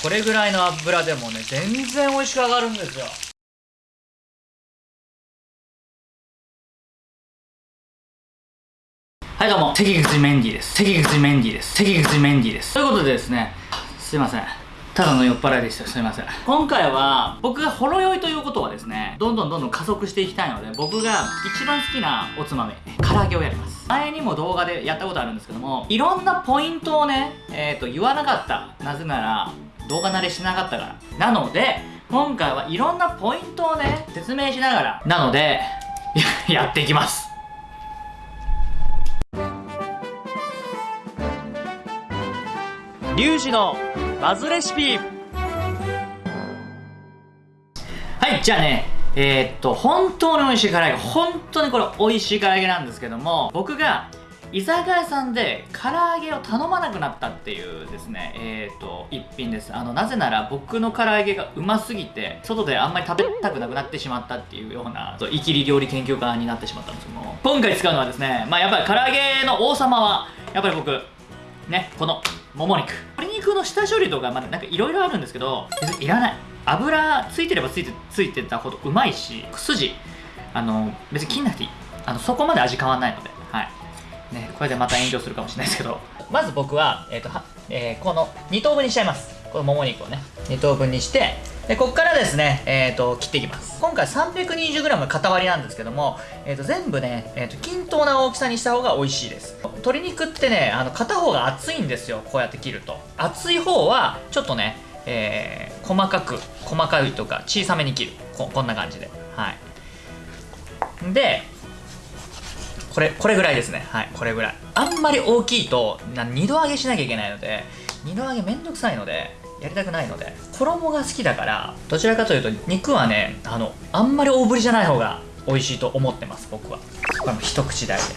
これぐらいの油でもね全然美味しく上がるんですよ。はいどうも。関口メンディーです。関口メンディーです。関口メンディーです。ということでですねすいません。ただの酔っ払いでした。すいません。今回は僕がほろ酔いということはですねどんどんどんどん加速していきたいので僕が一番好きなおつまみ唐揚げをやります。前にも動画でやったことあるんですけどもいろんなポイントをねえっ、ー、と言わなかった。なぜなら動画慣れしなかったから。なので今回はいろんなポイントをね説明しながら。なので やっていきます。リュウジのバズレシピ。はいじゃあねえー、っと本当に美味しい唐揚げ。本当にこれ美味しい唐揚げなんですけども僕が居酒屋さんで唐揚げを頼まなくなったっていうですねえー、と一品です。あのなぜなら僕の唐揚げがうますぎて外であんまり食べたくなくなってしまったっていうようなイキリ料理研究家になってしまったんですけども。今回使うのはですねまあやっぱり唐揚げの王様はやっぱり僕ねこのもも肉。鶏肉の下処理とかまだなんかいろいろあるんですけど別にいらない。油ついてればついてついてたほどうまいし筋あの別に切んなくていい。あのそこまで味変わんないので。はい。これでまた炎上するかもしれないですけど。まず僕は、えーとはえー、この2等分にしちゃいます。このもも肉をね。2等分にしてでここからですね、えーと、切っていきます。今回 320g 塊なんですけども、えーと、全部ね、えーと、均等な大きさにした方が美味しいです。鶏肉ってねあの片方が厚いんですよこうやって切ると。厚い方はちょっとね、えー、細かく細かいとか小さめに切る。ここんな感じで。はい。でこれこれぐらいですね。はいこれぐらい。あんまり大きいと二度揚げしなきゃいけないので二度揚げめんどくさいのでやりたくないので衣が好きだからどちらかというと肉はねあのあんまり大ぶりじゃない方が美味しいと思ってます僕は。これも一口大で。ね。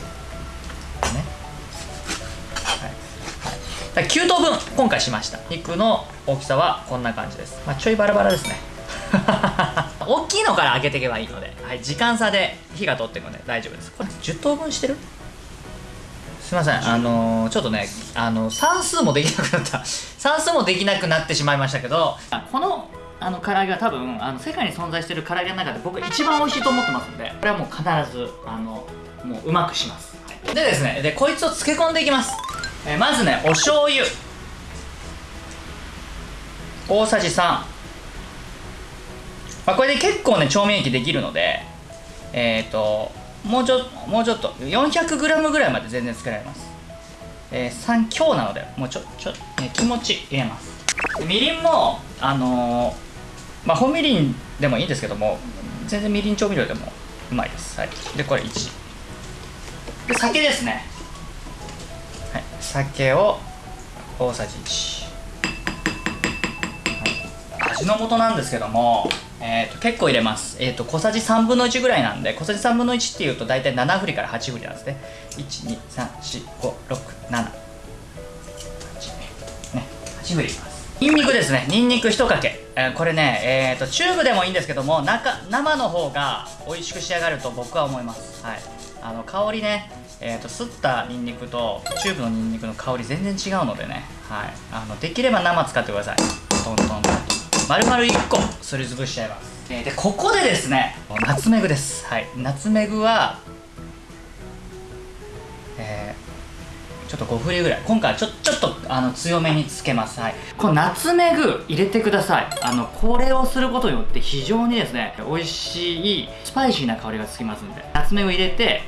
はい、はい、9等分今回しました。肉の大きさはこんな感じです、まあ、ちょいバラバラですね。大きいのから揚げていけばいいので、はい、時間差で火が通っていくので。大丈夫です。これ10等分してる？すいません。あのー、ちょっとねあの算数もできなくなった。算数もできなくなってしまいましたけどこのあの唐揚げは多分あの世界に存在している唐揚げの中で僕一番美味しいと思ってますんでこれはもう必ずあのもううまくします、はい、でですねでこいつを漬け込んでいきます、えー、まずねお醤油。大さじ3、まあ、これで結構ね調味液できるのでえっ、ー、ともうちょもうちょっと 400g ぐらいまで全然作られます、えー、3強なのでもうちょちょ、ね、気持ち入れます。みりんもあのー、まあ本みりんでもいいんですけども全然みりん調味料でもうまいです、はい、でこれ1で酒ですね、はい、酒を大さじ1、味の素なんですけどもえーと、結構入れます、えーと、小さじ3分の1ぐらいなんで小さじ3分の1っていうと大体7振りから8振りなんですね。1234567ね8振りいます。ニンニクですね。ニンニク1かけ、えー、これね、えーと、チューブでもいいんですけども生の方が美味しく仕上がると僕は思います。はい。あの香りねえーと、すったニンニクとチューブのニンニクの香り全然違うのでね、はい、あのできれば生使ってください。トントンと丸々1個すりつぶしちゃいます、えー、でここでですねナツメグです。はい。ナツメグはえー、ちょっと5振りぐらい。今回はちょちょっとあの強めにつけます。はい。このナツメグ入れてください。あのこれをすることによって非常にですね美味しいスパイシーな香りがつきますんで。ナツメグ入れて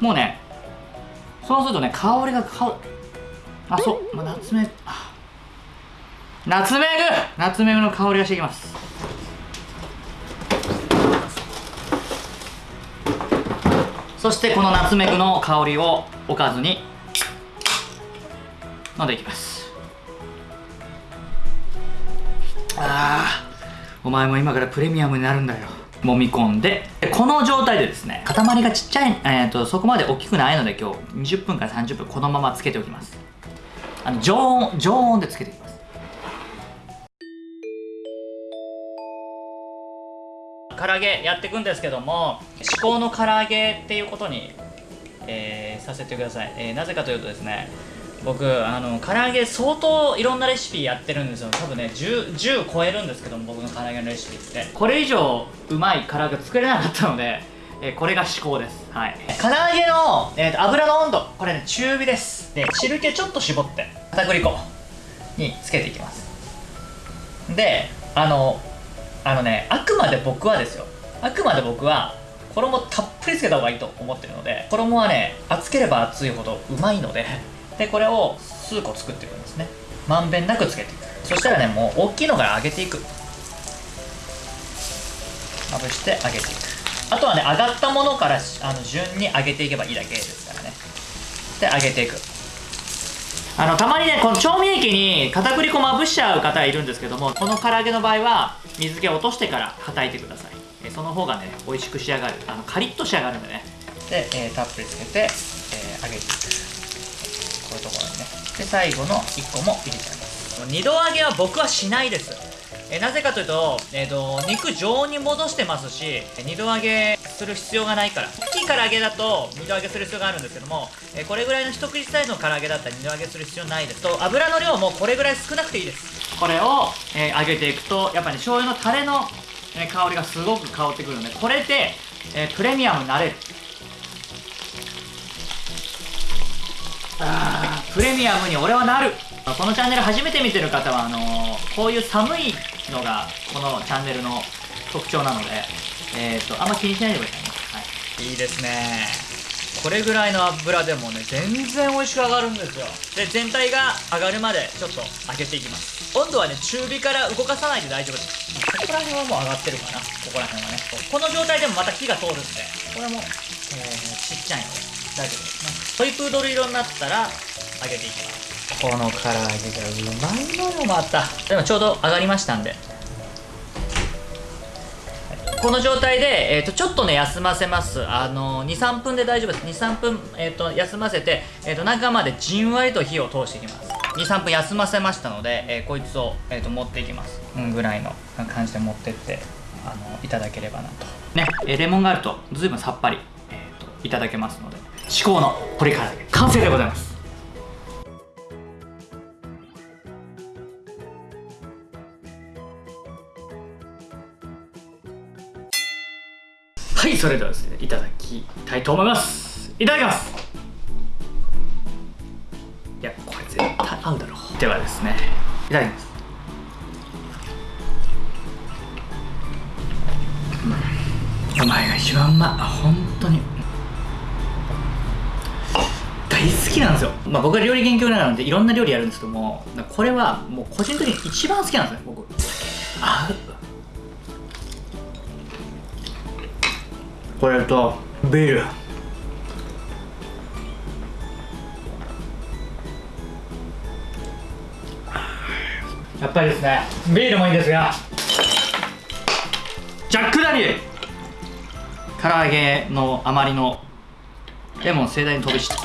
もうねそうするとね香りがかあそう、まあ、ナツメグあナツメグ！ナツメグの香りがしてきます。そしてこのナツメグの香りをおかずに飲んでいきます。ああお前も今からプレミアムになるんだよ。揉み込んで。この状態でですね塊がちっちゃい、えーと、そこまで大きくないので今日20分から30分このままつけておきます。あの常温常温でつけていきます唐揚げやっていくんですけども至高の唐揚げっていうことに、えー、させてください、えー、なぜかというとですね僕あの唐揚げ相当いろんなレシピやってるんですよ。多分ね 10, 10超えるんですけども僕の唐揚げのレシピって。これ以上うまい唐揚げ作れなかったので、えーこれが至高です。はい。唐揚げの、えーと油の温度。これね中火です。で汁気ちょっと絞って片栗粉につけていきます。であのあのねあくまで僕はですよ。あくまで僕は衣たっぷりつけた方がいいと思ってるので衣はね厚ければ厚いほどうまいのででこれを数個作っていくんですね。まんべんなくつけていく。そしたらねもう大きいのから揚げていく。まぶして揚げていく。あとはね揚がったものからあの順に揚げていけばいいだけですからね。で揚げていく。あのたまにねこの調味液に片栗粉まぶしちゃう方いるんですけどもこの唐揚げの場合は水気を落としてから叩いてください。えその方がね美味しく仕上がる。あのカリッと仕上がるんでね。で、えーたっぷりつけて、えー揚げていく。こういうところにね。で最後の1個も入れちゃいます。二度揚げは僕はしないです。えなぜかというと,、えー、と肉常温に戻してますし二度揚げする必要がないから。大きい唐揚げだと二度揚げする必要があるんですけども、えこれぐらいの一口サイズの唐揚げだったら二度揚げする必要ないです。と油の量もこれぐらい少なくていいです。これを、えー揚げていくとやっぱり、ね、醤油のタレの、え香りがすごく香ってくるのでこれで、えープレミアムになれる。あプレミアムに俺はなる。このチャンネル初めて見てる方はあのーこういう寒いのがこのチャンネルの特徴なのでえっ、とあんま気にしないでくださいね、はい、いいですね。これぐらいの油でもね全然美味しく上がるんですよ。で全体が上がるまでちょっと揚げていきます。温度はね中火から動かさないで大丈夫です。ここら辺はもう上がってるかな。ここら辺はね。この状態でもまた火が通るんでこれも、えーちっちゃいので大丈夫ですね。トイプードル色になったら揚げていきます。この唐揚げがうまいのよまた。でもちょうど上がりましたんでこの状態で、えー、とちょっとね休ませます。あの23分で大丈夫です。23分、えー、と休ませて、えー、と中までじんわりと火を通していきます。23分休ませましたので、えーこいつを、えー、と持っていきます、うん、ぐらいの感じで持ってってあのいただければなと。ね、えーレモンがあると随分さっぱり、えー、といただけますので至高の鶏唐揚げ完成でございます。それではですねいただきたいと思います。いただきます。いやこれ絶対合うだろう。ではですね。いただきます。うんうまいが一番うまい。本当に。大好きなんですよ、まあ、僕は料理研究家なのでいろんな料理やるんですけどもこれはもう個人的に一番好きなんですね僕。合うこれとビール。やっぱりですねビールもいいんですが。ジャック・ダニエル。唐揚げのあまりのレモン盛大に飛び散っ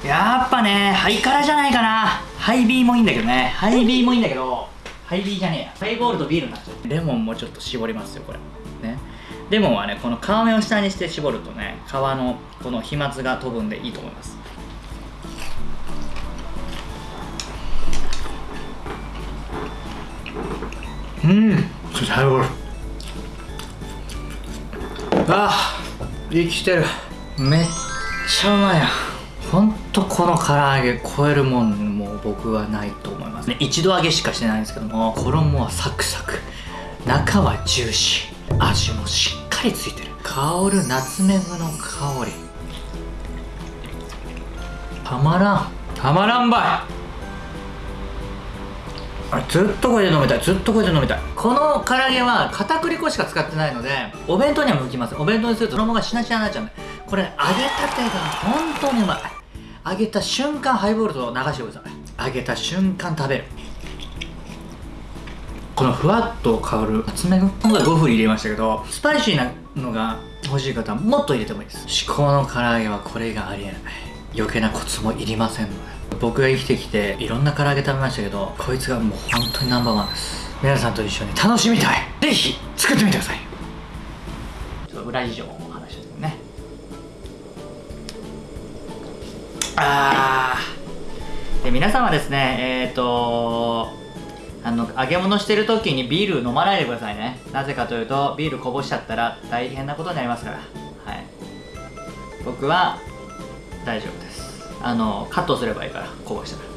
た。やっぱねハイカラじゃないかな。ハイビーもいいんだけどね。ハイビーもいいんだけどハイビーじゃねえや。ハイボールとビールになっちゃう。レモンもちょっと絞りますよこれ。ねレモンはねこの皮目を下にして絞るとね皮のこの飛沫が飛ぶんでいいと思います。うん最高あ生きてる。めっちゃうまいやほんとこの唐揚げ超えるもんもう僕はないと思います。ね一度揚げしかしてないんですけども衣はサクサク。中はジューシー味もしっかりついてる。香るナツメグの香り。たまらん。たまらんばい。あれずっとこれで飲みたい。ずっとこれで飲みたい。この唐揚げは片栗粉しか使ってないのでお弁当には向きますお弁当にすると衣がしなしなになっちゃうんで。これ揚げたてが本当にうまい。揚げた瞬間ハイボールと流してください。揚げた瞬間食べるこのふわっと香るナツメグ今回5分入れましたけどスパイシーなのが欲しい方はもっと入れてもいいです。至高の唐揚げはこれがありえない。余計なコツもいりませんので。僕が生きてきていろんな唐揚げ食べましたけどこいつがもう本当にナンバーワンです。皆さんと一緒に楽しみたい。ぜひ作ってみてください。ちょっと裏事情をお話ししてね。あで皆さんはですねえっ、ー、とあの揚げ物してる時にビール飲まないでくださいね。なぜかというとビールこぼしちゃったら大変なことになりますから。はい。僕は大丈夫です。あのカットすればいいからこぼしたら。